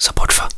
support for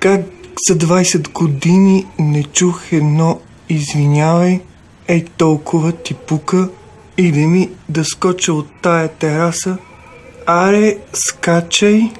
Как за 20 години не чух едно извинявай, ей толкова ти пука, или ми да скоча от тая тераса, аре, скачай.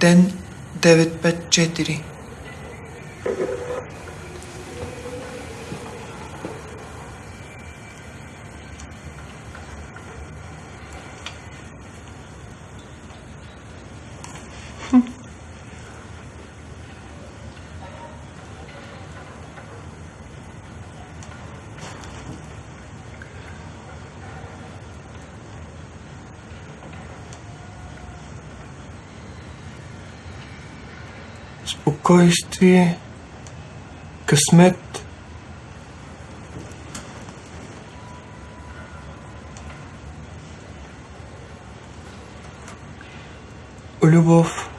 Ден 954. Спокойствие, късмет. Любов.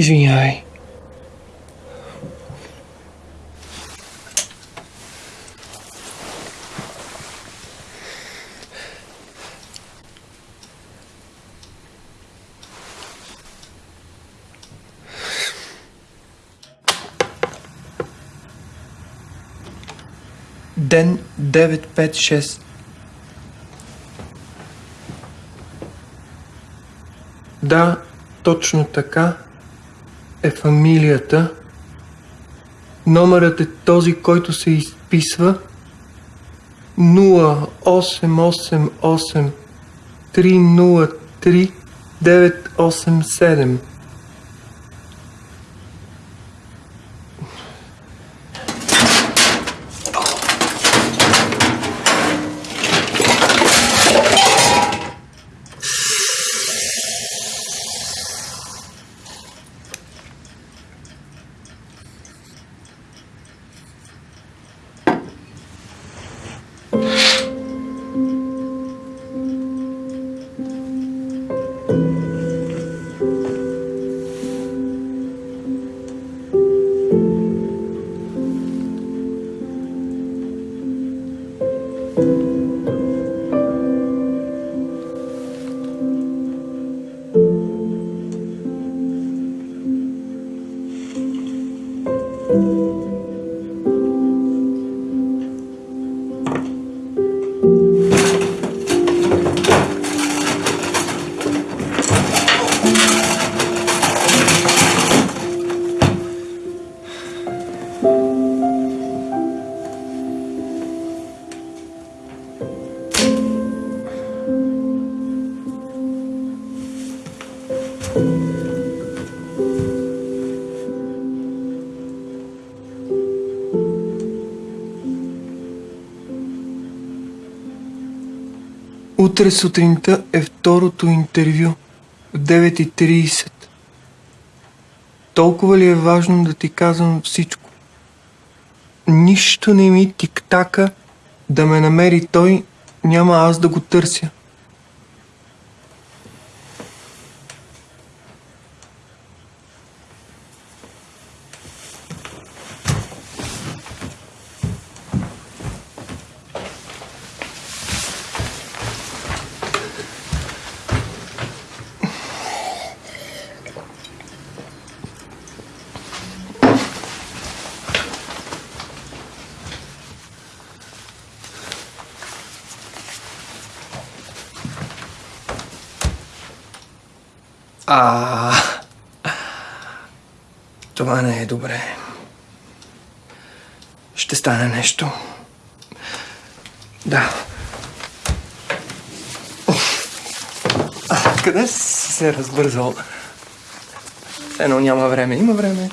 Извинявай. Ден 956 Да, точно така е фамилията. Номерът е този, който се изписва 0888 303 987. Утре сутринта е второто интервю в 9.30. Толкова ли е важно да ти казвам всичко? Нищо не ми тиктака да ме намери той, няма аз да го търся. А. Това не е добре. Ще стане нещо. Да. А, къде си се разбързал? Едно няма време. Има време.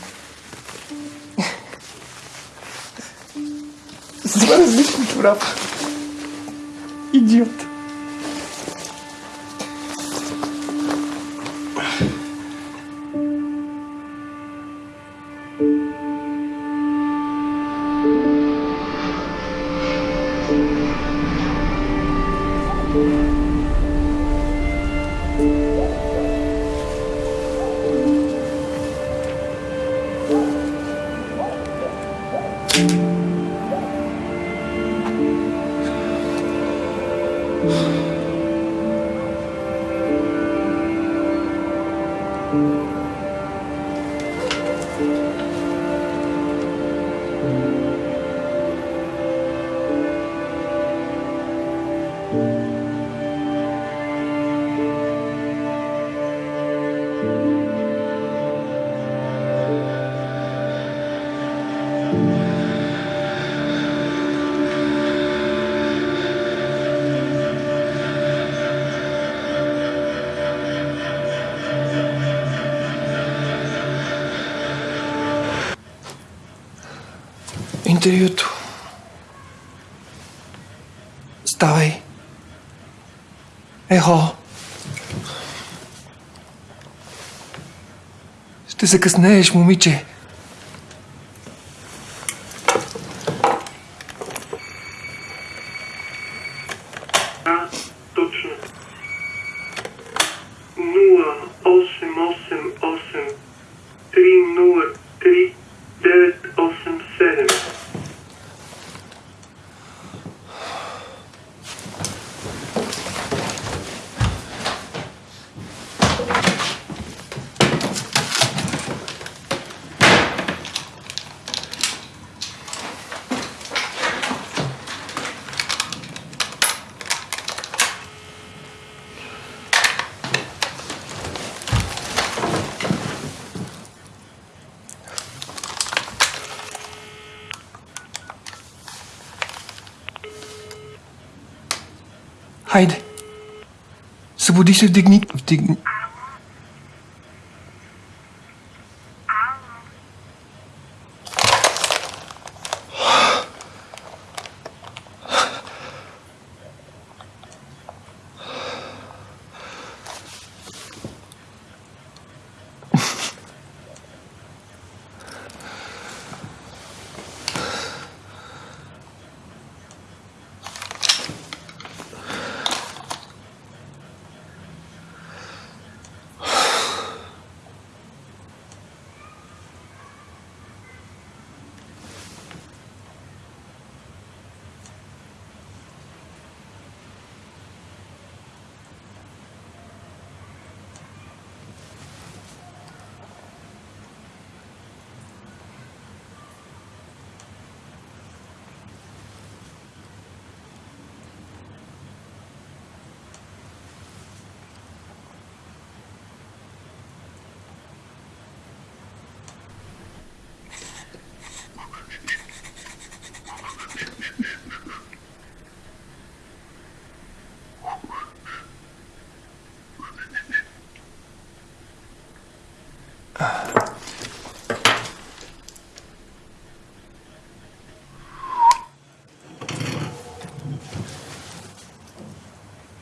С два различни чорапа. Идиот. Интервюто. Ставай. Ехо. Ще закъснееш, момиче. Haydi. Sıvı deze dik niet.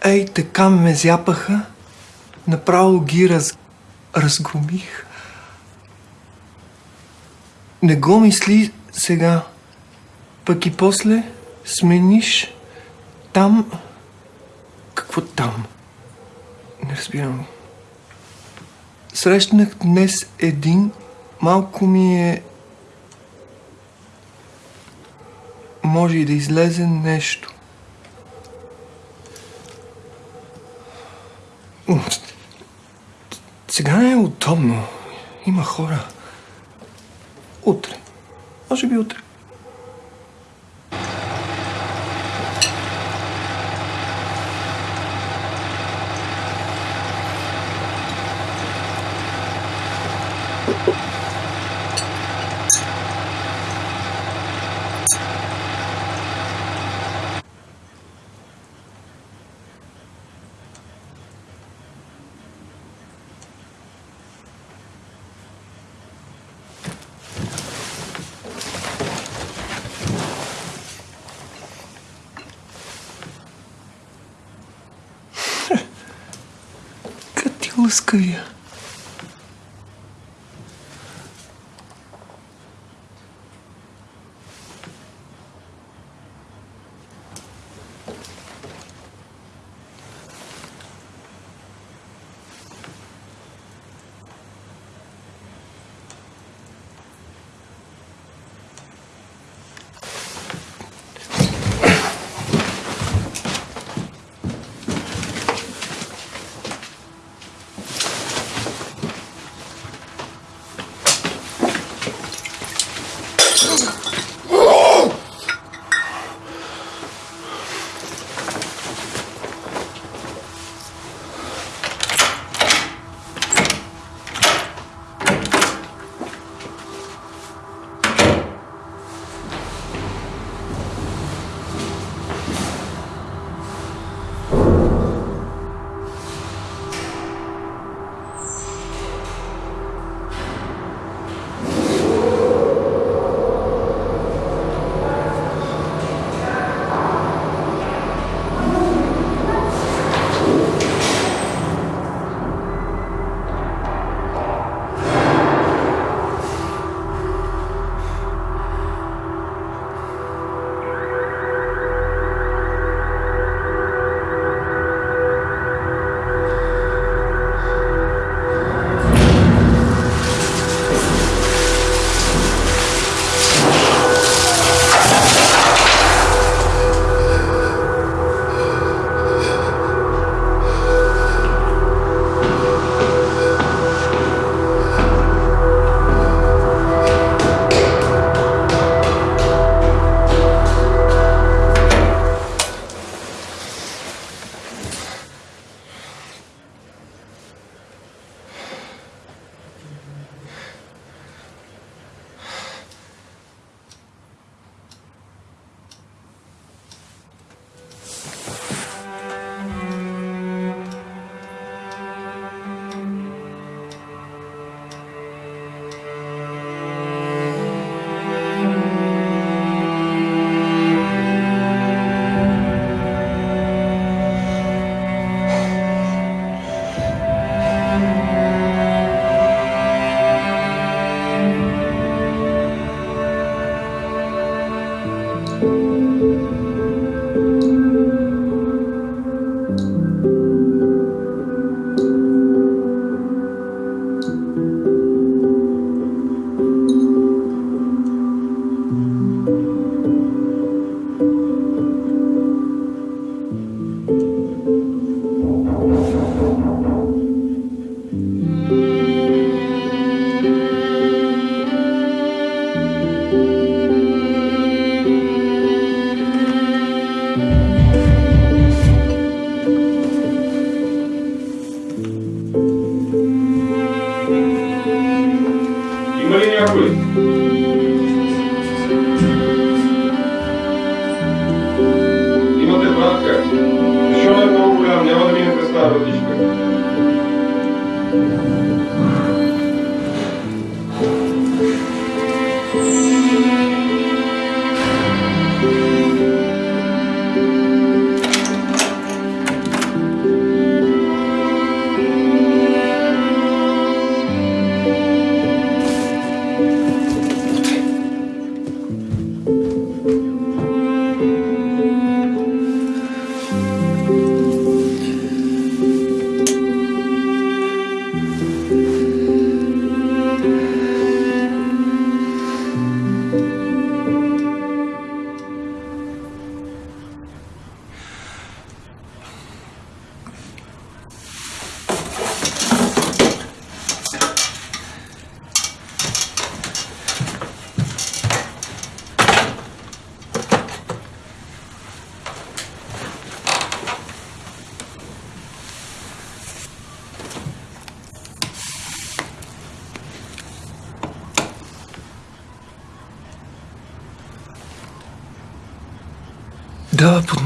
Ей, така ме зяпаха. Направо ги раз... разгромих. Не го мисли сега. Пък и после смениш там... Какво там? Не разбирам. Срещнах днес един, малко ми е... Може и да излезе нещо. Сега е удобно. Има хора. Утре. Може би утре. Москве.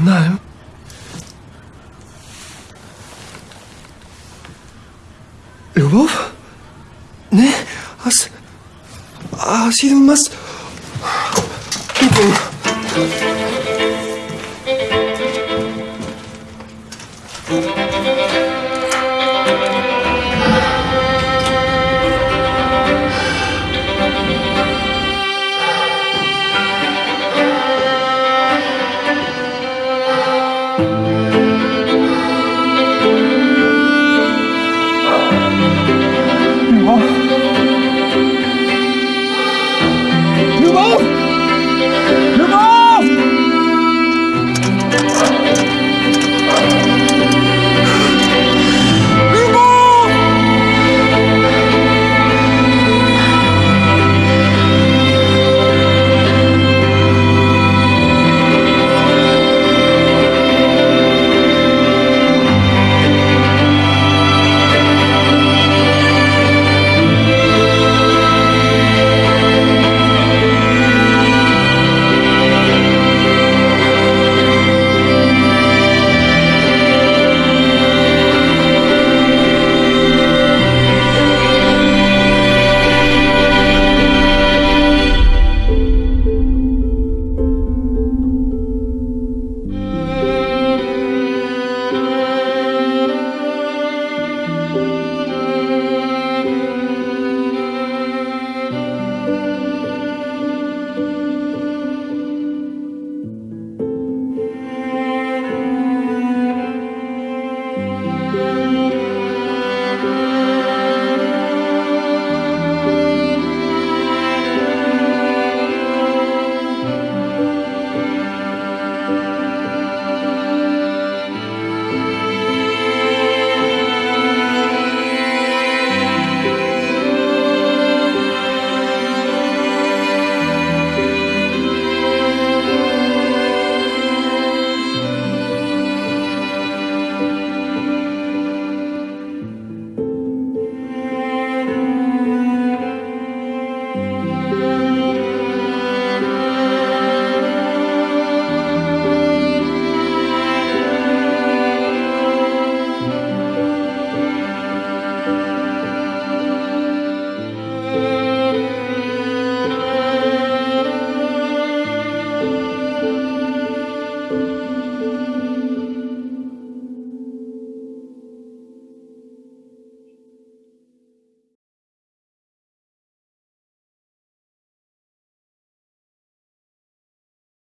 Дава под найем. Любов? Не, аз... Аз идвам, аз... Идвам.